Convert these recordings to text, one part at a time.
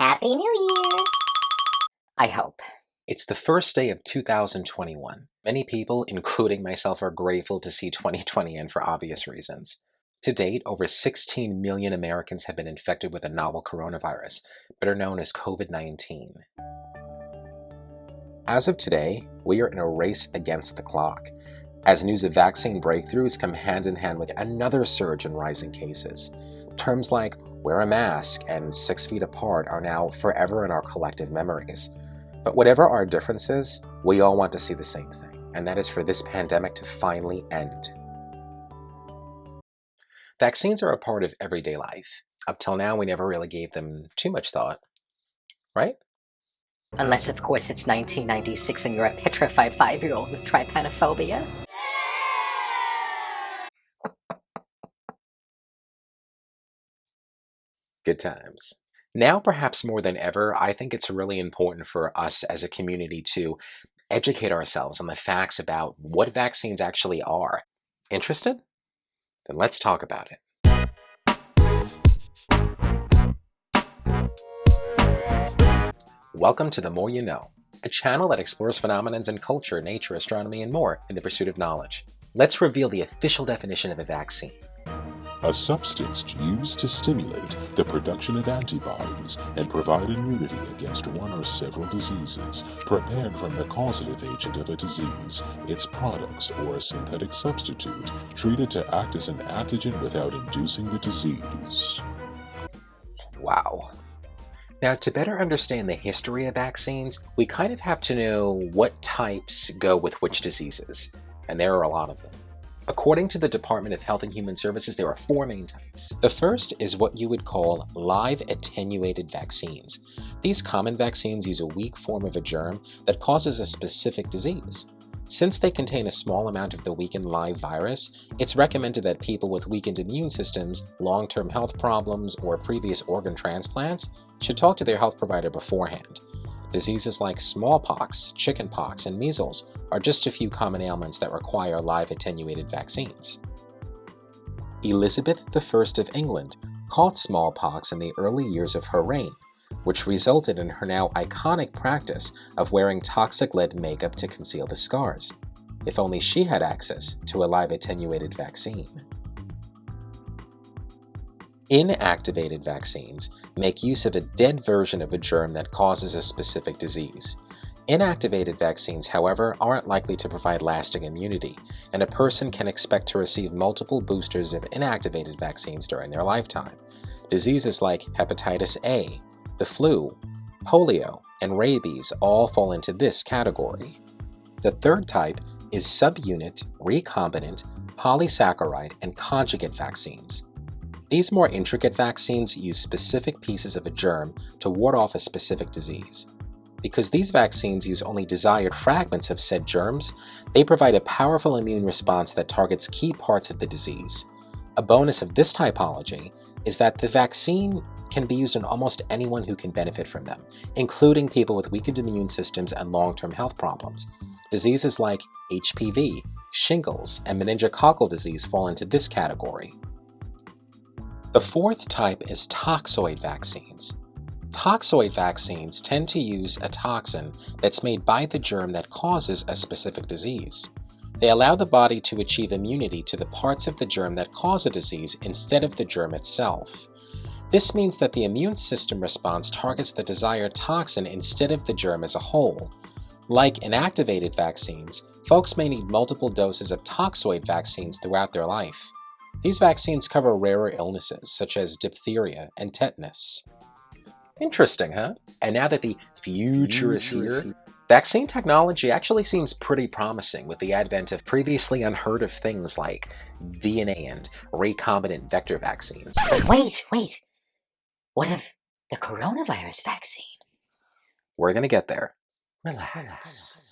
Happy New Year! I hope. It's the first day of 2021. Many people, including myself, are grateful to see 2020 end for obvious reasons. To date, over 16 million Americans have been infected with a novel coronavirus, better known as COVID-19. As of today, we are in a race against the clock, as news of vaccine breakthroughs come hand in hand with another surge in rising cases. Terms like wear a mask, and six feet apart are now forever in our collective memories. But whatever our differences, we all want to see the same thing, and that is for this pandemic to finally end. Vaccines are a part of everyday life. Up till now, we never really gave them too much thought, right? Unless, of course, it's 1996 and you're a petrified five-year-old with trypanophobia. Good times. Now, perhaps more than ever, I think it's really important for us as a community to educate ourselves on the facts about what vaccines actually are. Interested? Then let's talk about it. Welcome to The More You Know, a channel that explores phenomenons in culture, nature, astronomy, and more in the pursuit of knowledge. Let's reveal the official definition of a vaccine a substance used to stimulate the production of antibodies and provide immunity against one or several diseases, prepared from the causative agent of a disease, its products, or a synthetic substitute, treated to act as an antigen without inducing the disease. Wow. Now, to better understand the history of vaccines, we kind of have to know what types go with which diseases, and there are a lot of them. According to the Department of Health and Human Services, there are four main types. The first is what you would call live attenuated vaccines. These common vaccines use a weak form of a germ that causes a specific disease. Since they contain a small amount of the weakened live virus, it's recommended that people with weakened immune systems, long-term health problems, or previous organ transplants should talk to their health provider beforehand. Diseases like smallpox, chickenpox, and measles are just a few common ailments that require live attenuated vaccines. Elizabeth I of England caught smallpox in the early years of her reign, which resulted in her now iconic practice of wearing toxic lead makeup to conceal the scars. If only she had access to a live attenuated vaccine. Inactivated vaccines make use of a dead version of a germ that causes a specific disease. Inactivated vaccines, however, aren't likely to provide lasting immunity, and a person can expect to receive multiple boosters of inactivated vaccines during their lifetime. Diseases like hepatitis A, the flu, polio, and rabies all fall into this category. The third type is subunit, recombinant, polysaccharide, and conjugate vaccines. These more intricate vaccines use specific pieces of a germ to ward off a specific disease. Because these vaccines use only desired fragments of said germs, they provide a powerful immune response that targets key parts of the disease. A bonus of this typology is that the vaccine can be used on almost anyone who can benefit from them, including people with weakened immune systems and long-term health problems. Diseases like HPV, shingles, and meningococcal disease fall into this category. The fourth type is toxoid vaccines. Toxoid vaccines tend to use a toxin that's made by the germ that causes a specific disease. They allow the body to achieve immunity to the parts of the germ that cause a disease instead of the germ itself. This means that the immune system response targets the desired toxin instead of the germ as a whole. Like inactivated vaccines, folks may need multiple doses of toxoid vaccines throughout their life. These vaccines cover rarer illnesses, such as diphtheria and tetanus. Interesting, huh? And now that the future is here, vaccine technology actually seems pretty promising with the advent of previously unheard of things like DNA and recombinant vector vaccines. But wait, wait. What of the coronavirus vaccine? We're gonna get there. Relax.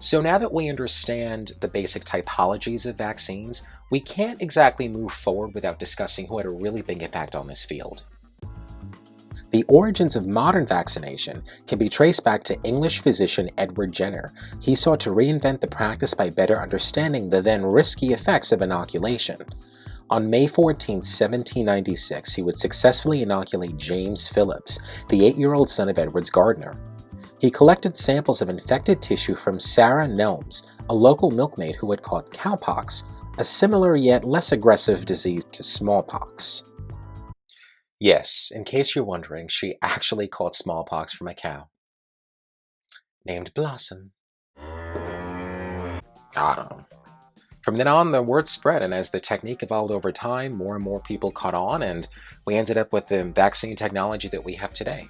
So now that we understand the basic typologies of vaccines, we can't exactly move forward without discussing who had a really big impact on this field. The origins of modern vaccination can be traced back to English physician Edward Jenner. He sought to reinvent the practice by better understanding the then risky effects of inoculation. On May 14, 1796, he would successfully inoculate James Phillips, the eight-year-old son of Edwards Gardner. He collected samples of infected tissue from Sarah Nelms, a local milkmaid who had caught cowpox, a similar yet less aggressive disease to smallpox. Yes, in case you're wondering, she actually caught smallpox from a cow. Named Blossom. From then on, the word spread, and as the technique evolved over time, more and more people caught on, and we ended up with the vaccine technology that we have today.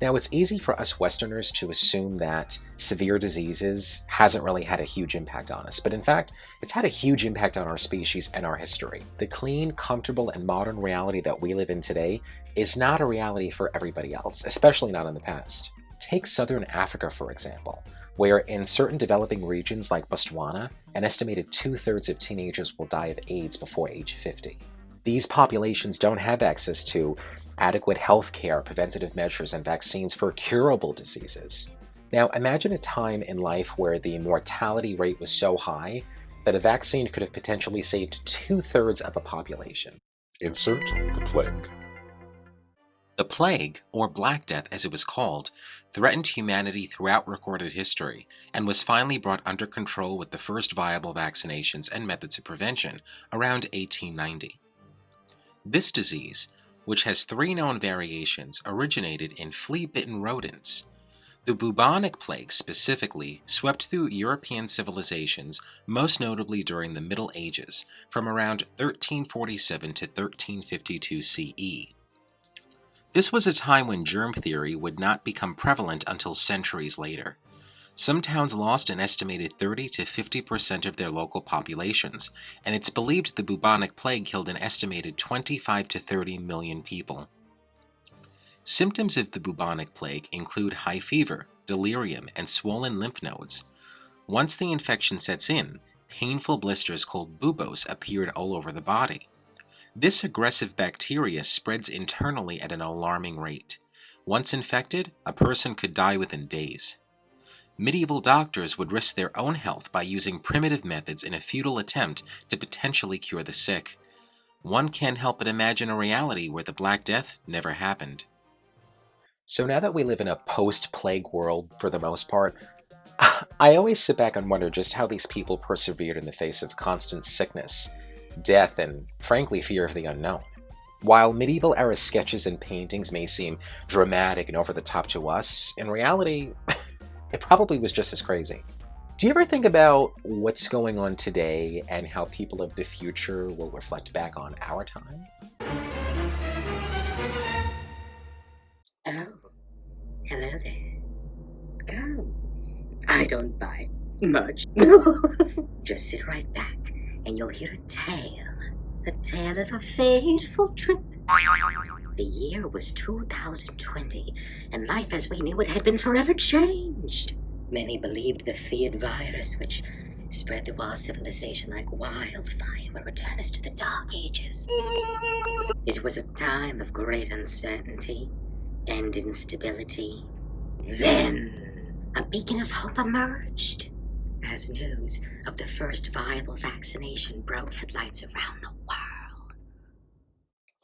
Now, it's easy for us Westerners to assume that severe diseases hasn't really had a huge impact on us, but in fact, it's had a huge impact on our species and our history. The clean, comfortable, and modern reality that we live in today is not a reality for everybody else, especially not in the past. Take Southern Africa, for example where in certain developing regions like Botswana, an estimated two-thirds of teenagers will die of AIDS before age 50. These populations don't have access to adequate health care, preventative measures, and vaccines for curable diseases. Now, imagine a time in life where the mortality rate was so high that a vaccine could have potentially saved two-thirds of a population. Insert the plague. The plague, or Black Death as it was called, threatened humanity throughout recorded history and was finally brought under control with the first viable vaccinations and methods of prevention around 1890. This disease, which has three known variations, originated in flea-bitten rodents. The bubonic plague specifically swept through European civilizations, most notably during the Middle Ages, from around 1347 to 1352 CE. This was a time when germ theory would not become prevalent until centuries later. Some towns lost an estimated 30 to 50% of their local populations, and it's believed the bubonic plague killed an estimated 25 to 30 million people. Symptoms of the bubonic plague include high fever, delirium, and swollen lymph nodes. Once the infection sets in, painful blisters called buboes appeared all over the body. This aggressive bacteria spreads internally at an alarming rate. Once infected, a person could die within days. Medieval doctors would risk their own health by using primitive methods in a futile attempt to potentially cure the sick. One can't help but imagine a reality where the Black Death never happened. So now that we live in a post-plague world for the most part, I always sit back and wonder just how these people persevered in the face of constant sickness death, and frankly fear of the unknown. While medieval era sketches and paintings may seem dramatic and over the top to us, in reality, it probably was just as crazy. Do you ever think about what's going on today and how people of the future will reflect back on our time? Oh, hello there. Come. I don't bite much. Just sit right back and you'll hear a tale. A tale of a fateful trip. The year was 2020, and life as we knew it had been forever changed. Many believed the feared virus, which spread through our civilization like wildfire, would return us to the Dark Ages. It was a time of great uncertainty and instability. Then, a beacon of hope emerged as news of the first viable vaccination broke headlights around the world.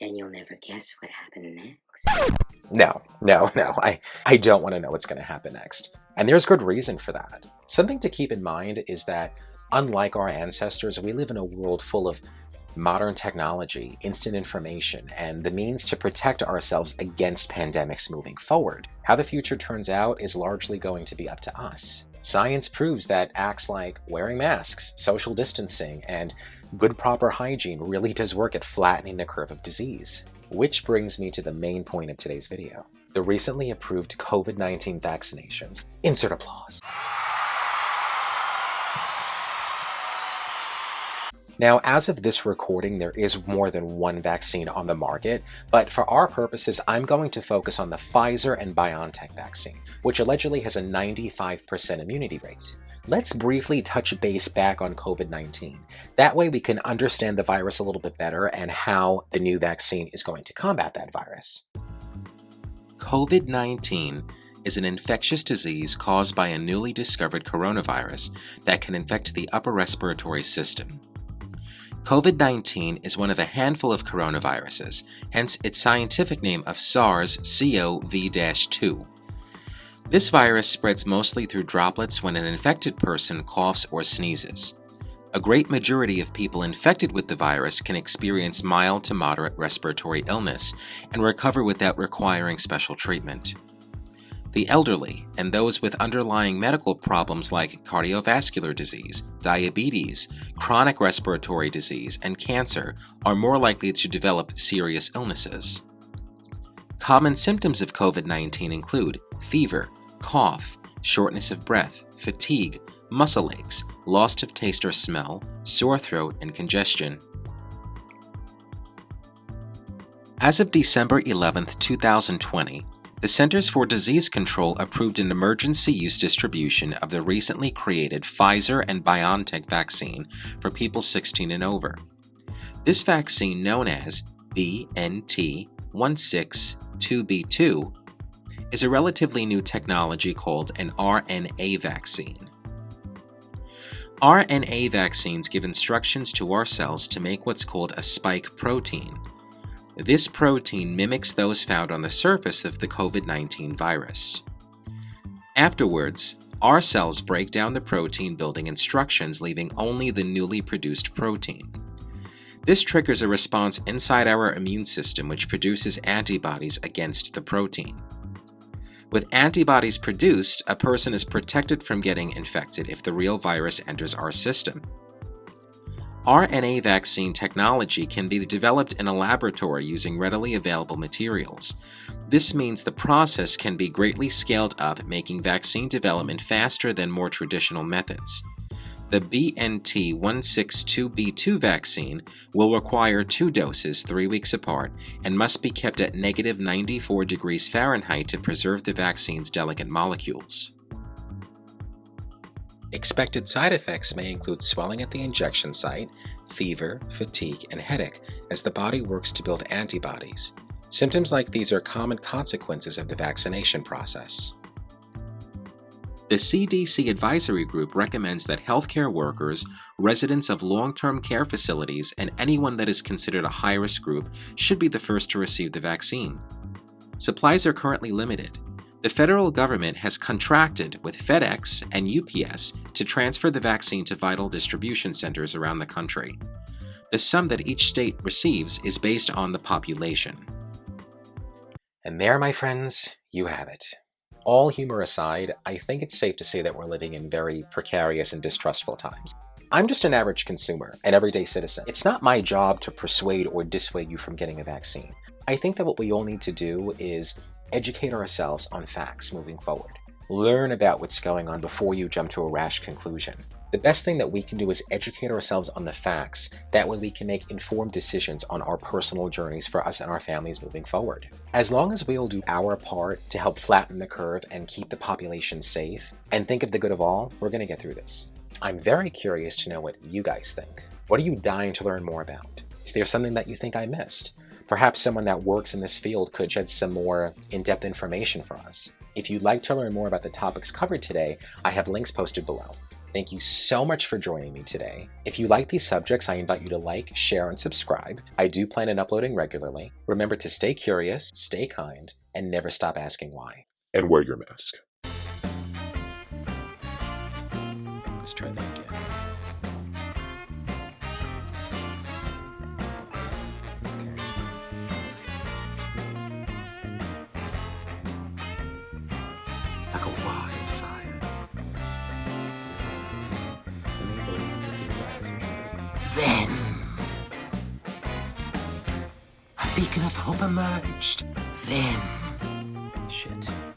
And you'll never guess what happened next. No, no, no. I, I don't want to know what's going to happen next. And there's good reason for that. Something to keep in mind is that, unlike our ancestors, we live in a world full of modern technology, instant information, and the means to protect ourselves against pandemics moving forward. How the future turns out is largely going to be up to us. Science proves that acts like wearing masks, social distancing, and good proper hygiene really does work at flattening the curve of disease. Which brings me to the main point of today's video. The recently approved COVID-19 vaccinations. Insert applause. Now, as of this recording, there is more than one vaccine on the market, but for our purposes, I'm going to focus on the Pfizer and BioNTech vaccine, which allegedly has a 95% immunity rate. Let's briefly touch base back on COVID-19. That way we can understand the virus a little bit better and how the new vaccine is going to combat that virus. COVID-19 is an infectious disease caused by a newly discovered coronavirus that can infect the upper respiratory system. COVID 19 is one of a handful of coronaviruses, hence its scientific name of SARS CoV 2. This virus spreads mostly through droplets when an infected person coughs or sneezes. A great majority of people infected with the virus can experience mild to moderate respiratory illness and recover without requiring special treatment. The elderly and those with underlying medical problems like cardiovascular disease, diabetes, chronic respiratory disease, and cancer are more likely to develop serious illnesses. Common symptoms of COVID 19 include fever, cough, shortness of breath, fatigue, muscle aches, loss of taste or smell, sore throat, and congestion. As of December 11, 2020, the Centers for Disease Control approved an emergency use distribution of the recently created Pfizer and BioNTech vaccine for people 16 and over. This vaccine, known as BNT162b2, is a relatively new technology called an RNA vaccine. RNA vaccines give instructions to our cells to make what's called a spike protein. This protein mimics those found on the surface of the COVID 19 virus. Afterwards, our cells break down the protein building instructions, leaving only the newly produced protein. This triggers a response inside our immune system, which produces antibodies against the protein. With antibodies produced, a person is protected from getting infected if the real virus enters our system. RNA vaccine technology can be developed in a laboratory using readily available materials. This means the process can be greatly scaled up, making vaccine development faster than more traditional methods. The BNT162b2 vaccine will require two doses three weeks apart and must be kept at negative 94 degrees Fahrenheit to preserve the vaccine's delicate molecules. Expected side effects may include swelling at the injection site, fever, fatigue, and headache as the body works to build antibodies. Symptoms like these are common consequences of the vaccination process. The CDC Advisory Group recommends that healthcare workers, residents of long term care facilities, and anyone that is considered a high risk group should be the first to receive the vaccine. Supplies are currently limited. The federal government has contracted with FedEx and UPS to transfer the vaccine to vital distribution centers around the country. The sum that each state receives is based on the population. And there, my friends, you have it. All humor aside, I think it's safe to say that we're living in very precarious and distrustful times. I'm just an average consumer, an everyday citizen. It's not my job to persuade or dissuade you from getting a vaccine. I think that what we all need to do is educate ourselves on facts moving forward. Learn about what's going on before you jump to a rash conclusion. The best thing that we can do is educate ourselves on the facts. That way we can make informed decisions on our personal journeys for us and our families moving forward. As long as we will do our part to help flatten the curve and keep the population safe and think of the good of all, we're going to get through this. I'm very curious to know what you guys think. What are you dying to learn more about? Is there something that you think I missed? Perhaps someone that works in this field could shed some more in-depth information for us. If you'd like to learn more about the topics covered today, I have links posted below. Thank you so much for joining me today. If you like these subjects, I invite you to like, share, and subscribe. I do plan on uploading regularly. Remember to stay curious, stay kind, and never stop asking why. And wear your mask. Let's try that again. Hope emerged. Then Shit. shit.